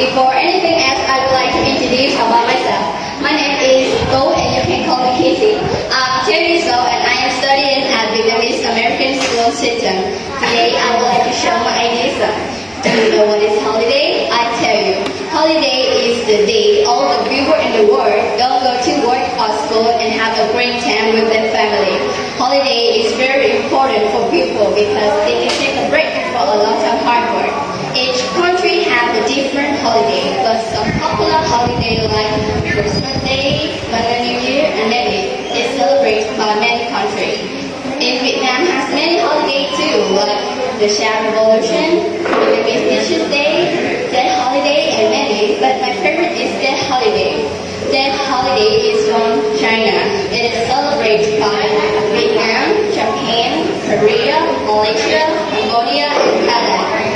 Before anything else, I would like to introduce about myself. My name is Go and you can call me Kitty. I'm 10 years old and I am studying at Vietnamese American School System. Today I would like to show my ideas. Do you know what is holiday? I tell you. Holiday is the day all the people in the world don't go to work or school and have a great time with their family. Holiday is very important for people because they can take a break for a lot of hard work. Each country has a different the Sham Revolution, Vietnamese Day, Tet Holiday, and many, but my favorite is Tet Holiday. Tet Holiday is from China. It is celebrated by Vietnam, Japan, Korea, Malaysia, Cambodia, and Thailand.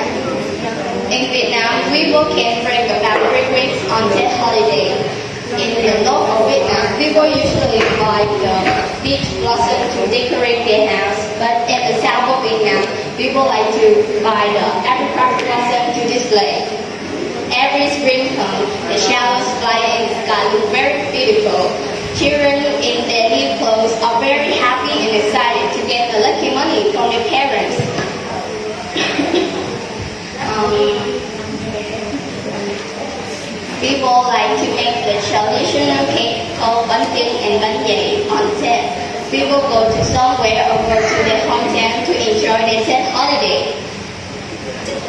In Vietnam, people can bring about weeks on Tet holiday. In the north of Vietnam, people usually buy the beach blossom to decorate their house. But in the south of Vietnam, people like to buy the apricot blossom to display. Every spring comes, the showers fly in the sky look very beautiful. Children in their new clothes are very happy and excited to get the lucky money from their parents. um, People like to make the traditional cake called chưng and bánh People go to somewhere or go to their hometown to enjoy their Tet holiday.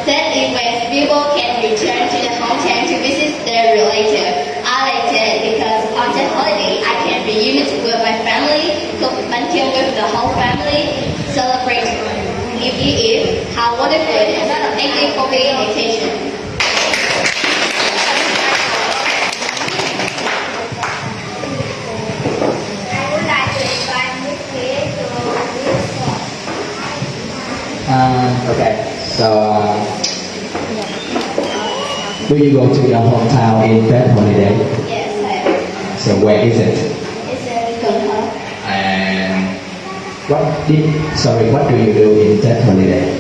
Tet is when people can return to their hometown to visit their relatives. I like Tet because on Tet holiday I can reunite with my family, cook chưng with the whole family, celebrate New Year Eve, have wonderful. Thank you for the invitation. Uh, okay, so uh, will you go to your hometown in that holiday? Yes, I So where is it? It's a Cần Thơ. And what did sorry, what do you do in that holiday?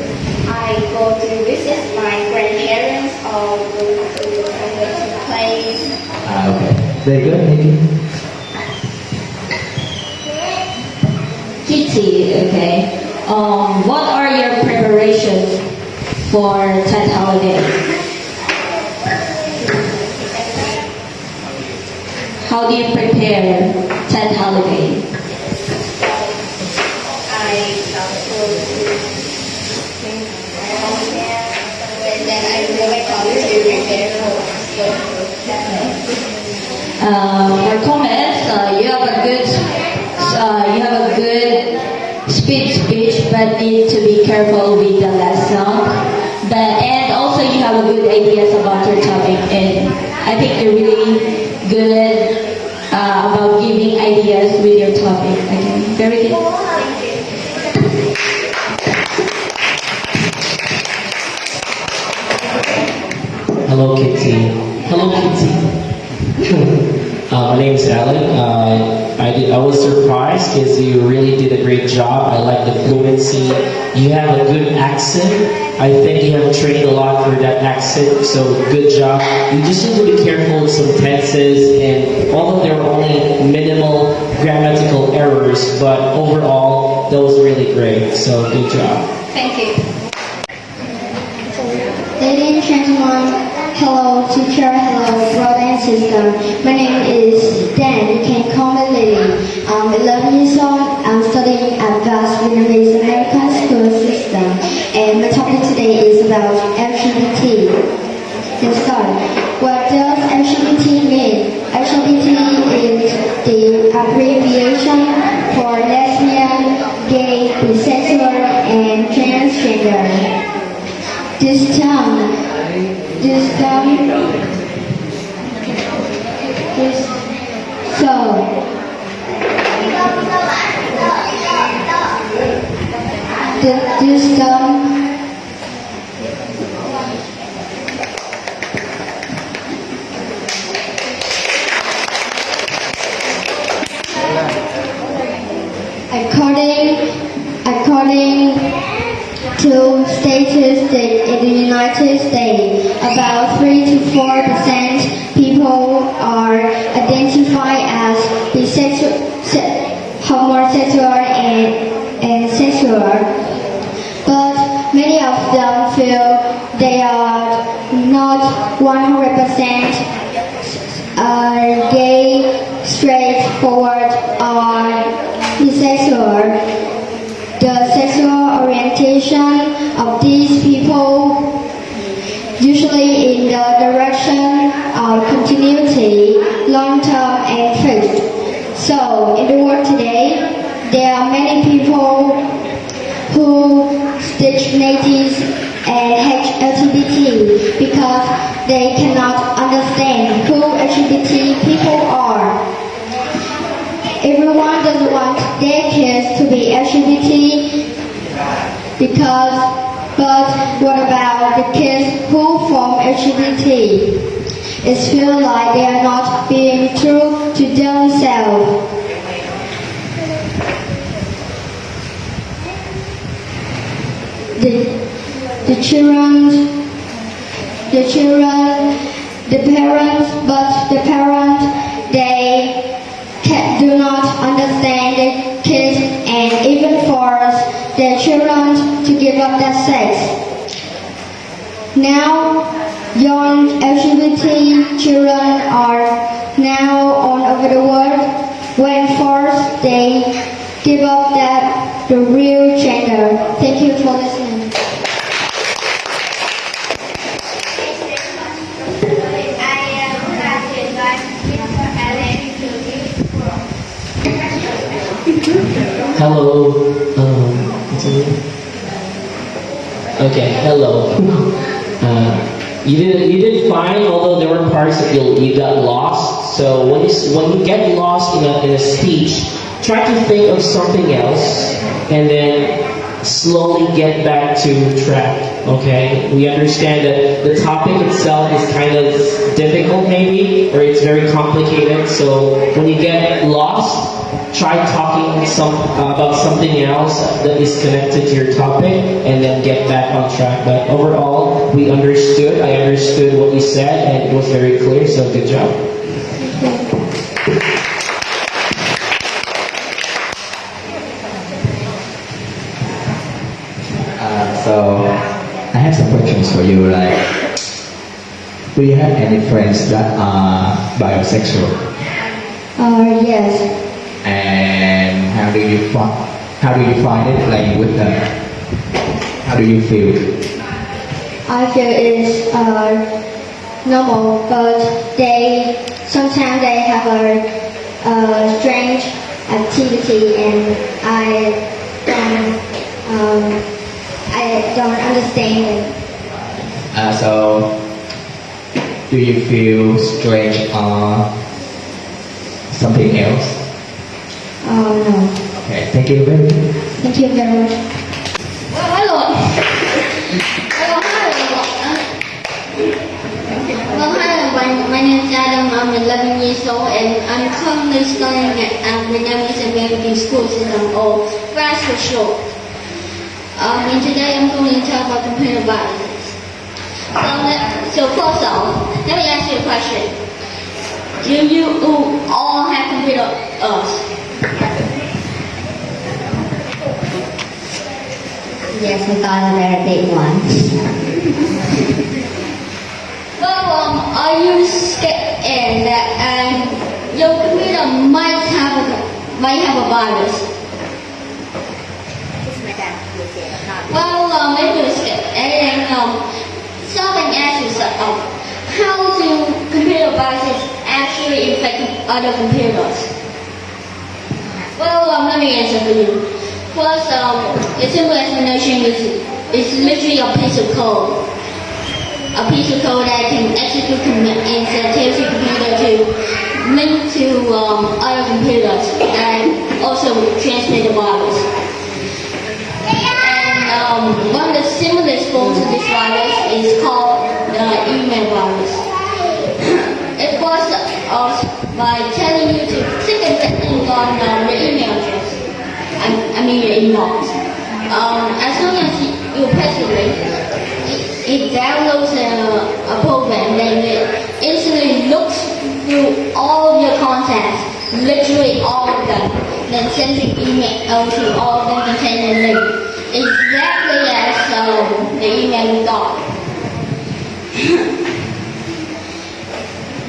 I go to visit my grandparents or go to to play. Ah, okay, very good, Nikki. Kitty, okay. Um, what are your preparations for Tet holiday? How do you prepare Tet holiday? I my somewhere, then I back home to prepare school. But need to be careful with the lesson. But and also you have a good ideas about your topic, and I think you're really good uh, about giving ideas with your topic. Okay, very good. Hello, Kitty. Hello, Kitty. uh, my name is Alan. Uh, did, I was surprised because you really did a great job. I like the fluency. You have a good accent. I think you have trained a lot for that accent, so good job. You just need to be careful with some tenses, and although there were only minimal grammatical errors, but overall, that was really great. So good job. Thank you. Ladies and gentlemen, hello teacher, hello brother My name is Dan. You can call me Lily. I'm 11 years old. I'm studying at VAS Vietnamese American School System. And my topic today is about LGBT. Let's start. What does LGBT mean? LGBT is the abbreviation according according to statistics in the United States, about three to four percent people are identified as bisexual, homosexual, and, and sexual. Not 100% uh, gay, straightforward, or bisexual. The sexual orientation of these people usually in the direction of continuity, long-term and truth. So, in the world today, there are many people they cannot understand who LGBT people are. Everyone doesn't want their kids to be LGBT because but what about the kids who form LGBT? It feels like they are not being true to themselves. The, the children, the children, the parents, but Hello. Um? Okay, hello. Uh, you did you did fine, although there were parts that you you got lost. So when you when you get lost in a in a speech, try to think of something else, and then slowly get back to track. Okay, we understand that the topic itself is kind of difficult, maybe, or it's very complicated. So when you get lost, try talking some uh, about something else that is connected to your topic and then get back on track but overall we understood i understood what you said and it was very clear so good job you. Like, do you have any friends that are bisexual? Uh, yes, And how do you find how do you find it playing with them? How do you feel? I feel it's uh, normal, but they sometimes they have a, a strange activity, and I don't um, I don't understand it. Uh, so, do you feel strange or something else? Oh no, Okay, thank you very much. thank you very much. Well, hello. Hello, hello. Well, hello. My, my name is Adam. I'm 11 years old and I'm currently studying at um, Vietnamese American School System or VAS for short. Um, and today I'm going to talk about computer viruses. So, so first off, let me ask you a question. Do you all have computer us? Yes, we got a very big one. Well, um, are you scared that um, your computer might have a might have a virus? Well, um, if you're scared, and um, asks yourself, um, how do computer viruses actually infect other computers? Well, um, let me answer for you. First, um, a simple explanation is it's literally a piece of code a piece of code that can execute command and tells your computer to link to um, other computers and also transmit the virus. And um, one of the simplest forms of this virus is called the email virus. it was uh, by telling you to click a link on uh, your email address. I, I mean your inbox. Um, as soon as you, press link, it downloads a, a program that it instantly looks through all your contacts, literally all of them, then sends an email to all of them containing a link, as the email you thought.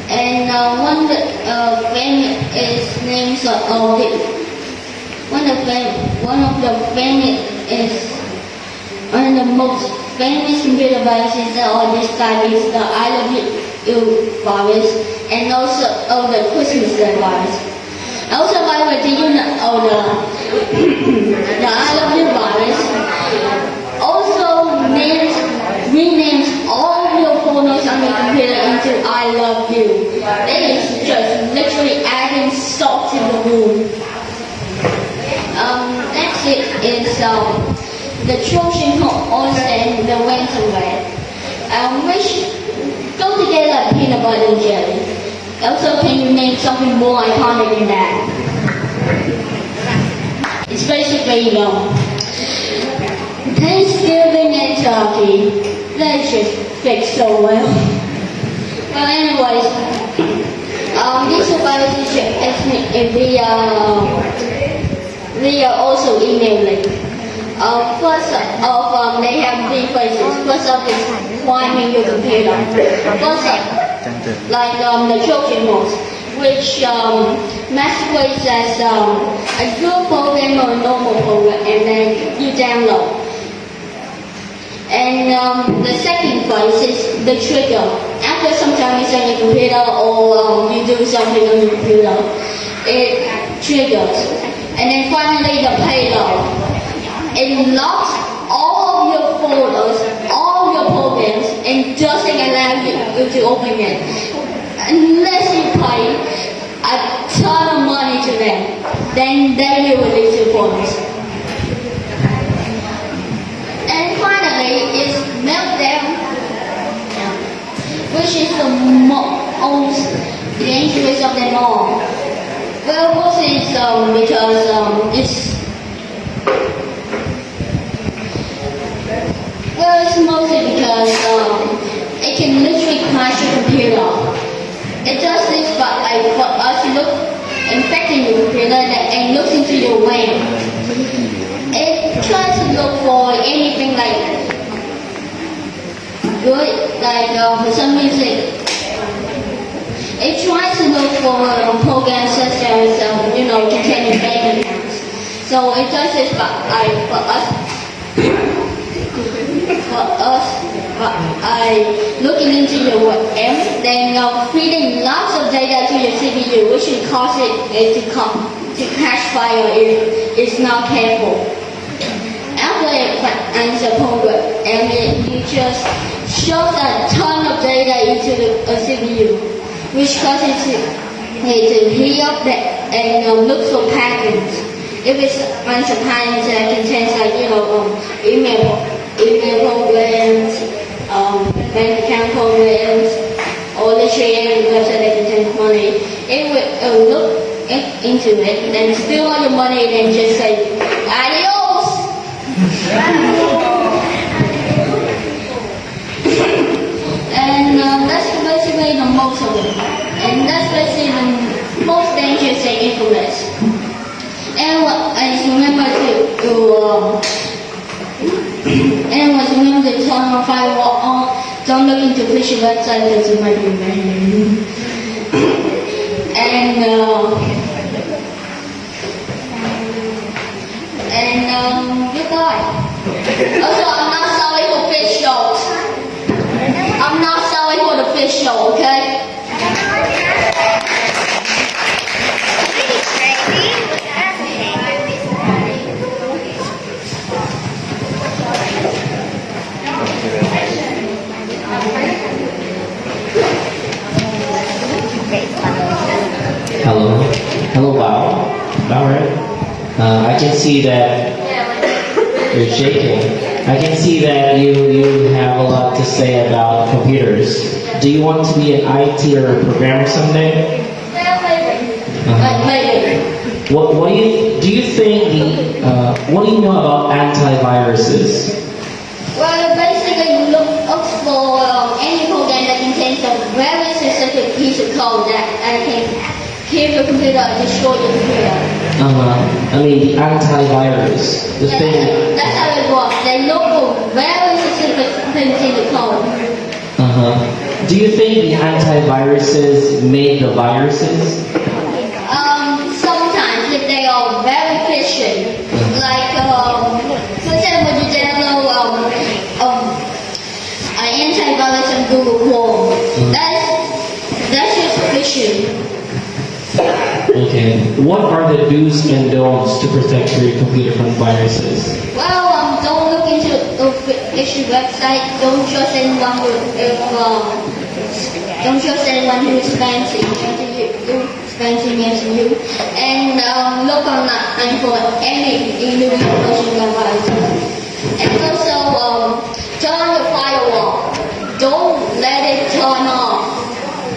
And uh, one uh, friend is named uh, one of them, one of the famous is one of the most famous computer viruses that all this time is the I love you virus and also oh, the Christmas virus. Also, by the you know oh, the the I love you virus also names renames all your photos on your computer into I love you. That is just literally adding salt to the wound. Um, next it is um, the Trojan horse and the winter red. Um, which go together peanut butter and jelly. Also, can you name something more iconic than that? It's basically, you know, Thanksgiving and turkey. That just fits so well. Well, anyways, um, these survivors asked me if uh, we are also emailing. Um, first of um, they have three phases. First up is priming your computer. First up, like um, the Trojan horse, which um, masquerades as um, a good program or a normal program, and then you download. And um, the second phase is the trigger. After some time you on your computer or um, you do something on your computer, it triggers. And then finally the payload. It locks all of your folders, all your programs, and doesn't allow you to open it. Unless you pay a ton of money to them, then they will release your folders. And finally is meltdown, which is the most dangerous of them all. Well, what is um, because um, it's well, it's mostly because um, it can literally crash your computer. It does this, but like for us, look infecting your computer and looks into your RAM. It tries to look for anything like good, like uh, for some reason. It tries to look for um, programs such as, um, you know, containing bank accounts. So it does this, but like for us, for us, but I looking into your M, then uh, feeding lots of data to your CPU, which will cause it to come to crash fire if it's not careful. After it ends the program, and it, you just shove a ton of data into the uh, CPU, which causes it uh, to heat up the, and um, look for patterns. If it's patterns that contains like you know um, email email programs, um, bank account programs, or literally any website that contains money, it will, will look into it, then steal all your money, and just say adios. And that's basically the most dangerous and infamous. And what I just remember to, to um, and was remember to turn on firewall on. Don't look into phishing website because you might be banned. and uh, and um, goodbye. Also, I'm not sorry for fish shows. I'm not sorry for the fish show, okay? Bao. Bao, right? Uh, I can see that you're shaking. I can see that you, you have a lot to say about computers. Do you want to be an IT or a programmer someday? Maybe. Uh-huh. Maybe. What, what do you do you think the uh, what do you know about antiviruses? Well, basically, you look up for um, any program that contains a very specific piece of code that, I can kill your computer and destroy your computer. Uh, huh. I mean the antivirus, the Yeah, thing. that's how it works. They look for very specific things in the code. Uh huh. Do you think the antiviruses made the viruses? Okay. What are the do's and don'ts to protect your computer from viruses? Well, um, don't look into the official website. Don't trust anyone who if, um, don't trust anyone who is fancy to you, who is fancy as you, and um, look online for any new information about viruses. And also, um, turn your firewall. Don't let it turn off.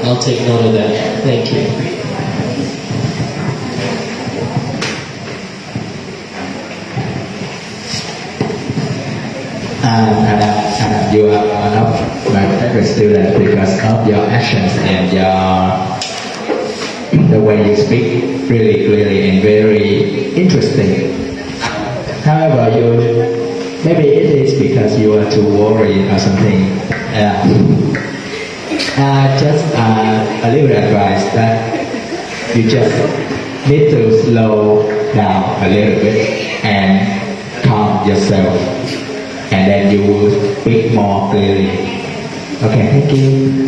I'll take note of that. Thank you. And you are one of my favorite students because of your actions and your the way you speak really clearly and very interesting. However, you maybe it is because you are too worried or something. Yeah. Uh, just uh, a little advice that you just need to slow down a little bit and calm yourself and then you will speak more clearly. Okay, thank you.